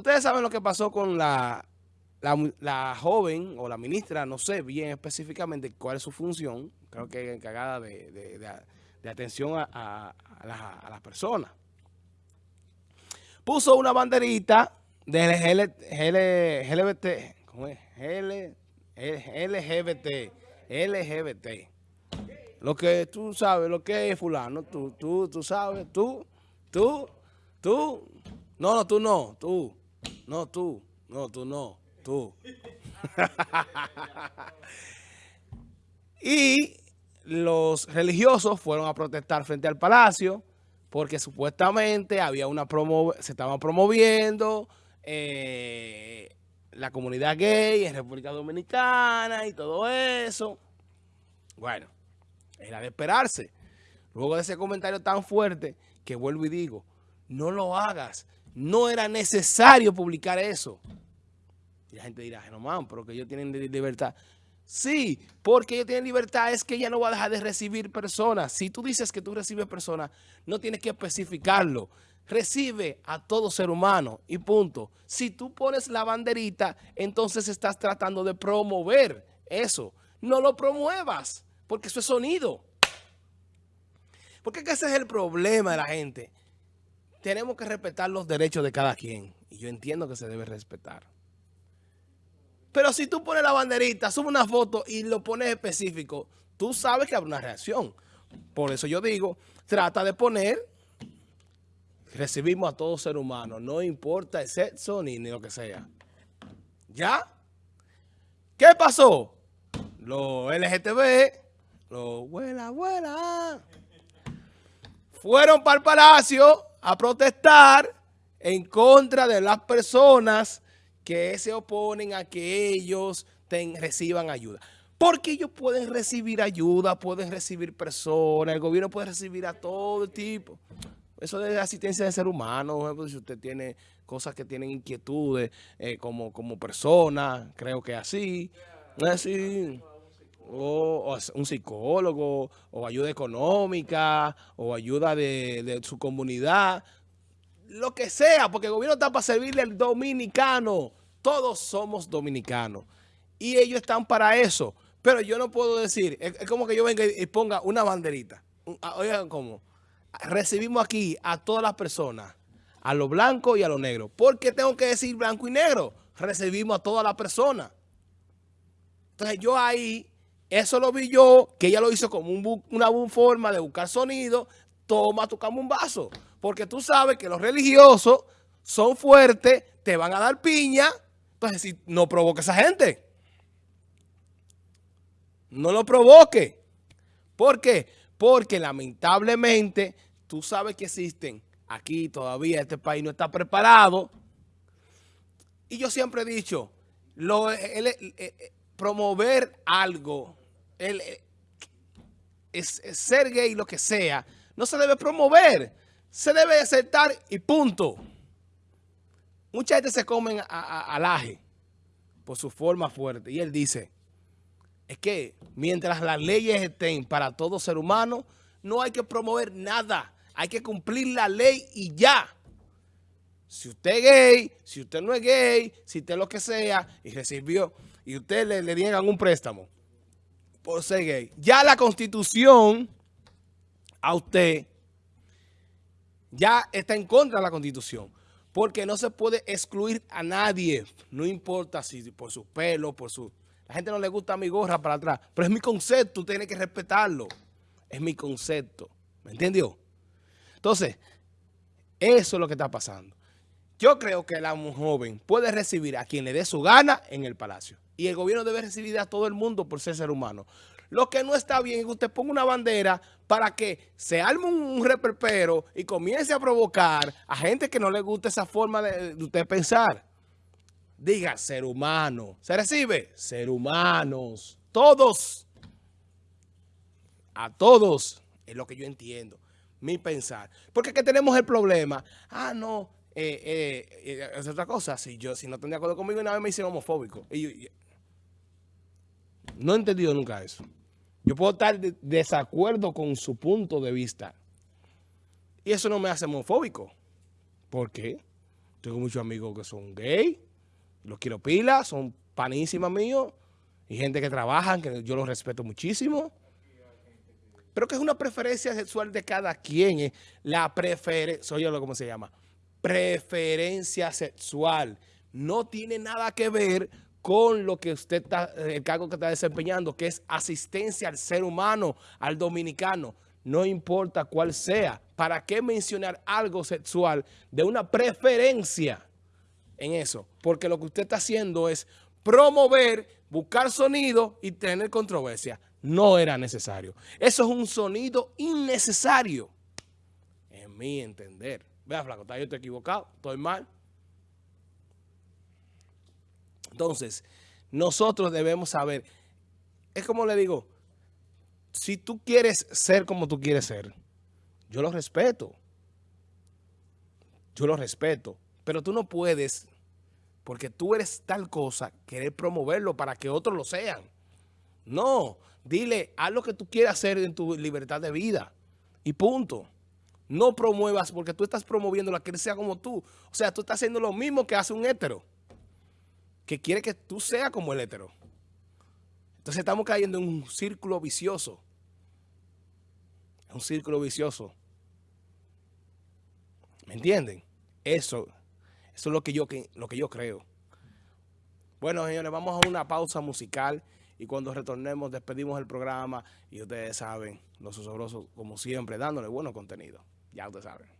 Ustedes saben lo que pasó con la, la, joven o la ministra, no sé bien específicamente cuál es su función, creo que encargada de, atención a, las personas. Puso una banderita de LGBT, ¿cómo es? LGBT, LGBT. Lo que tú sabes, lo que es fulano, tú, tú, tú sabes, tú, tú, tú, no, no, tú no, tú. No, tú. No, tú no. Tú. y los religiosos fueron a protestar frente al palacio porque supuestamente había una promo se estaban promoviendo eh, la comunidad gay en República Dominicana y todo eso. Bueno, era de esperarse. Luego de ese comentario tan fuerte que vuelvo y digo, no lo hagas no era necesario publicar eso. Y la gente dirá, no man, pero que ellos tienen libertad. Sí, porque ellos tienen libertad es que ella no va a dejar de recibir personas. Si tú dices que tú recibes personas, no tienes que especificarlo. Recibe a todo ser humano y punto. Si tú pones la banderita, entonces estás tratando de promover eso. No lo promuevas, porque eso es sonido. Porque ese es el problema de la gente tenemos que respetar los derechos de cada quien. Y yo entiendo que se debe respetar. Pero si tú pones la banderita, subes una foto y lo pones específico, tú sabes que habrá una reacción. Por eso yo digo, trata de poner, recibimos a todo ser humano, no importa el sexo ni, ni lo que sea. ¿Ya? ¿Qué pasó? Los LGTB, los abuela, abuela, fueron para el palacio a protestar en contra de las personas que se oponen a que ellos reciban ayuda. Porque ellos pueden recibir ayuda, pueden recibir personas, el gobierno puede recibir a todo tipo. Eso de asistencia de ser humano, si usted tiene cosas que tienen inquietudes eh, como, como persona, creo que así. Así o, un psicólogo, o ayuda económica, o ayuda de, su comunidad, lo que sea, porque el gobierno está para servirle al dominicano. Todos somos dominicanos. Y ellos están para eso. Pero yo no puedo decir, es, como que yo venga y, ponga una banderita. Ah, oigan cómo. Recibimos aquí a todas las personas, a lo blanco y a lo negro. ¿Por qué tengo que decir blanco y negro? Recibimos a todas las personas. Entonces yo ahí eso lo vi yo, que ella lo hizo como una forma de buscar sonido. Toma, tocamos un vaso. Porque tú sabes que los religiosos son fuertes, te van a dar piña. Entonces, si no provoque a esa gente. No lo provoque. ¿Por qué? Porque lamentablemente tú sabes que existen aquí todavía, este país no está preparado. Y yo siempre he dicho, lo, promover algo el, eh, es, ser gay, lo que sea, no se debe promover. Se debe aceptar y punto. Mucha gente se comen al aje por su forma fuerte. Y él dice, es que mientras las leyes estén para todo ser humano, no hay que promover nada. Hay que cumplir la ley y ya. Si usted es gay, si usted no es gay, si usted lo que sea, y recibió, y usted le, le niegan un préstamo, por ser gay. Ya la constitución a usted ya está en contra de la constitución. Porque no se puede excluir a nadie. No importa si por su pelo, por su... La gente no le gusta mi gorra para atrás. Pero es mi concepto, usted tiene que respetarlo. Es mi concepto. ¿Me entendió? Entonces, eso es lo que está pasando. Yo creo que la joven puede recibir a quien le dé su gana en el palacio. Y el gobierno debe recibir a todo el mundo por ser ser humano. Lo que no está bien es que usted ponga una bandera para que se arme un reperpero y comience a provocar a gente que no le gusta esa forma de, usted pensar. Diga, ser humano. ¿Se recibe? Ser humanos. Todos. A todos. Es lo que yo entiendo. Mi pensar. Porque que tenemos el problema. Ah, no eh, eh, eh, es otra cosa. Si yo si no están de acuerdo conmigo, una vez me hicieron homofóbico. Y no he entendido nunca eso. Yo puedo estar de desacuerdo con su punto de vista. Y eso no me hace homofóbico. ¿Por qué? Tengo muchos amigos que son gay, los quiero pila, son panísimas míos, y gente que trabajan, que yo los respeto muchísimo. Pero que es una preferencia sexual de cada quien. Eh. La preferencia, soy yo lo cómo se llama, preferencia sexual. No tiene nada que ver con lo que usted está, el cargo que está desempeñando, que es asistencia al ser humano, al dominicano. No importa cuál sea. ¿Para qué mencionar algo sexual de una preferencia en eso? Porque lo que usted está haciendo es promover, buscar sonido y tener controversia. No era necesario. Eso es un sonido innecesario, en mi entender. Vea, flaco, yo estoy equivocado, estoy mal. Entonces, nosotros debemos saber, es como le digo, si tú quieres ser como tú quieres ser, yo lo respeto. Yo lo respeto. Pero tú no puedes, porque tú eres tal cosa, querer promoverlo para que otros lo sean. No, dile, haz lo que tú quieras hacer en tu libertad de vida. Y punto. No promuevas porque tú estás promoviendo la que sea como tú. O sea, tú estás haciendo lo mismo que hace un hétero. Que quiere que tú seas como el hétero. Entonces estamos cayendo en un círculo vicioso. Un círculo vicioso. ¿Me entienden? Eso, eso es lo que yo, lo que yo creo. Bueno, señores, vamos a una pausa musical y cuando retornemos despedimos el programa y ustedes saben, los osobrosos, como siempre, dándole buenos contenido. Ya ustedes saben.